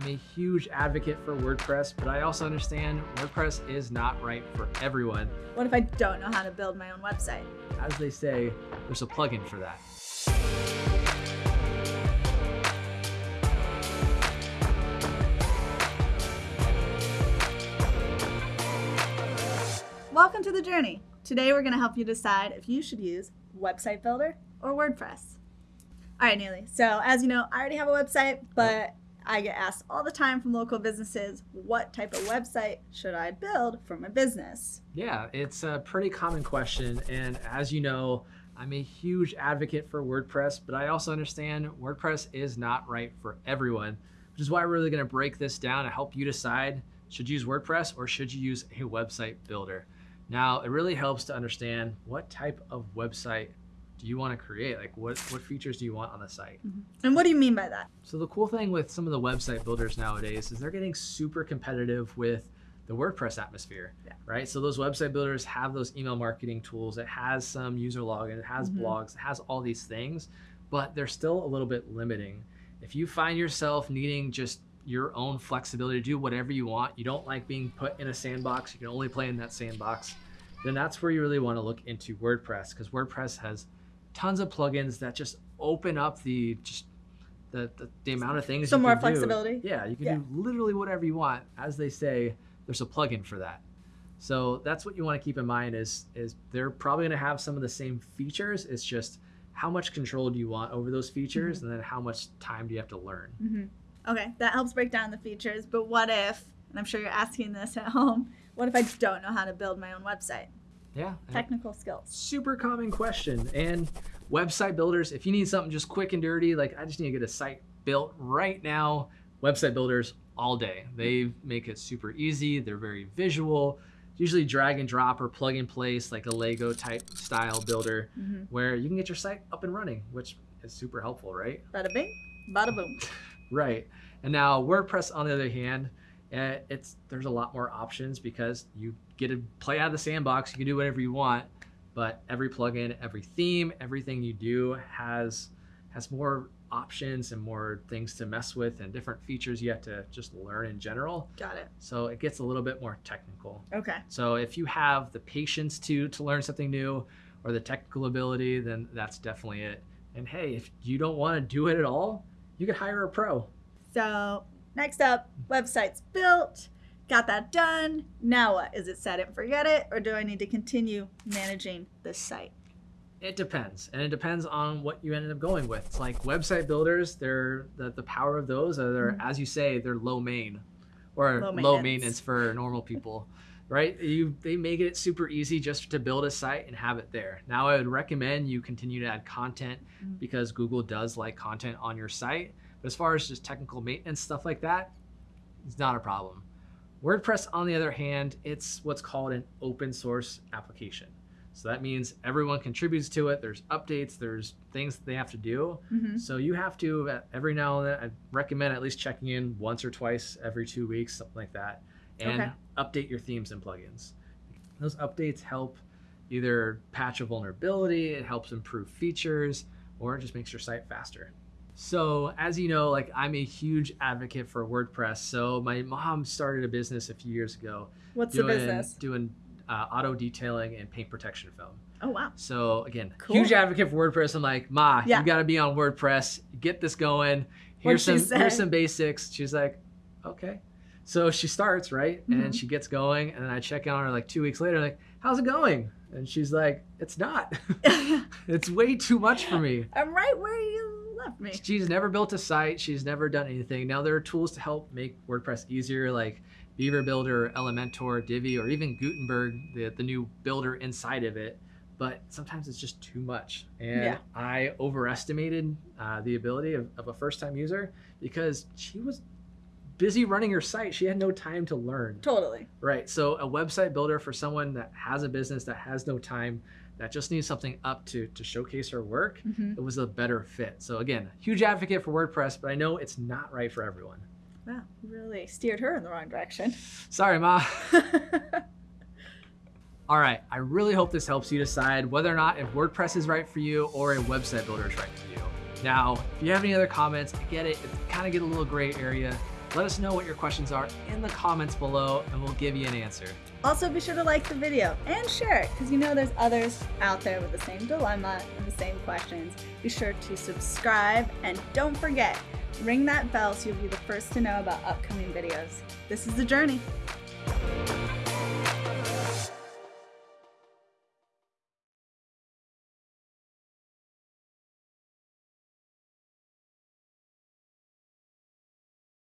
I'm a huge advocate for WordPress, but I also understand WordPress is not right for everyone. What if I don't know how to build my own website? As they say, there's a plugin for that. Welcome to the journey. Today we're going to help you decide if you should use Website Builder or WordPress. All right, Neely. So as you know, I already have a website, but I get asked all the time from local businesses, what type of website should I build for my business? Yeah, it's a pretty common question. And as you know, I'm a huge advocate for WordPress, but I also understand WordPress is not right for everyone, which is why we're really gonna break this down to help you decide should you use WordPress or should you use a website builder? Now, it really helps to understand what type of website do you want to create? Like what, what features do you want on the site? Mm-hmm. And what do you mean by that? So the cool thing with some of the website builders nowadays is they're getting super competitive with the WordPress atmosphere, yeah. right? So those website builders have those email marketing tools. It has some user login, it has mm-hmm. blogs, it has all these things, but they're still a little bit limiting. If you find yourself needing just your own flexibility to do whatever you want, you don't like being put in a sandbox, you can only play in that sandbox, then that's where you really want to look into WordPress because WordPress has tons of plugins that just open up the just the, the, the amount of things. Some more flexibility. Do. Yeah, you can yeah. do literally whatever you want. As they say, there's a plugin for that. So that's what you want to keep in mind is is they're probably going to have some of the same features. It's just how much control do you want over those features, mm-hmm. and then how much time do you have to learn. Mm-hmm. Okay, that helps break down the features. But what if, and I'm sure you're asking this at home, what if I don't know how to build my own website? Yeah. Technical skills. Super common question. And website builders, if you need something just quick and dirty, like I just need to get a site built right now, website builders all day. They make it super easy. They're very visual. Usually drag and drop or plug and place like a Lego type style builder mm-hmm. where you can get your site up and running, which is super helpful, right? Bada bing, bada boom. right. And now WordPress, on the other hand, eh, it's there's a lot more options because you get to play out of the sandbox. You can do whatever you want, but every plugin, every theme, everything you do has has more options and more things to mess with and different features you have to just learn in general. Got it. So it gets a little bit more technical. Okay. So if you have the patience to to learn something new or the technical ability, then that's definitely it. And hey, if you don't want to do it at all, you could hire a pro. So next up, website's built got that done. Now what? Is it set it and forget it, or do I need to continue managing this site? It depends, and it depends on what you ended up going with. It's like website builders; they're the, the power of those are they're, mm-hmm. as you say, they're low main, or low maintenance, low maintenance for normal people, right? You they make it super easy just to build a site and have it there. Now, I would recommend you continue to add content mm-hmm. because Google does like content on your site. But as far as just technical maintenance stuff like that, it's not a problem. WordPress, on the other hand, it's what's called an open source application. So that means everyone contributes to it. There's updates, there's things that they have to do. Mm-hmm. So you have to, every now and then, I recommend at least checking in once or twice every two weeks, something like that, and okay. update your themes and plugins. Those updates help either patch a vulnerability, it helps improve features, or it just makes your site faster. So as you know, like I'm a huge advocate for WordPress. So my mom started a business a few years ago. What's doing, the business? Doing uh, auto detailing and paint protection film. Oh wow! So again, cool. huge advocate for WordPress. I'm like, Ma, yeah. you got to be on WordPress. Get this going. Here's What'd some here's some basics. She's like, okay. So she starts right, mm-hmm. and she gets going, and then I check on her like two weeks later, like, how's it going? And she's like, it's not. it's way too much for me. I'm right where left me. She's never built a site. She's never done anything. Now there are tools to help make WordPress easier, like Beaver Builder, Elementor, Divi, or even Gutenberg, the, the new builder inside of it. But sometimes it's just too much. And yeah. I overestimated uh, the ability of, of a first time user because she was busy running her site. She had no time to learn. Totally. Right. So a website builder for someone that has a business that has no time that just needs something up to to showcase her work, mm-hmm. it was a better fit. So again, huge advocate for WordPress, but I know it's not right for everyone. Wow, really steered her in the wrong direction. Sorry, Ma. All right, I really hope this helps you decide whether or not if WordPress is right for you or a website builder is right for you. Now, if you have any other comments, I get it, it kind of get a little gray area. Let us know what your questions are in the comments below and we'll give you an answer. Also, be sure to like the video and share it because you know there's others out there with the same dilemma and the same questions. Be sure to subscribe and don't forget, ring that bell so you'll be the first to know about upcoming videos. This is The Journey.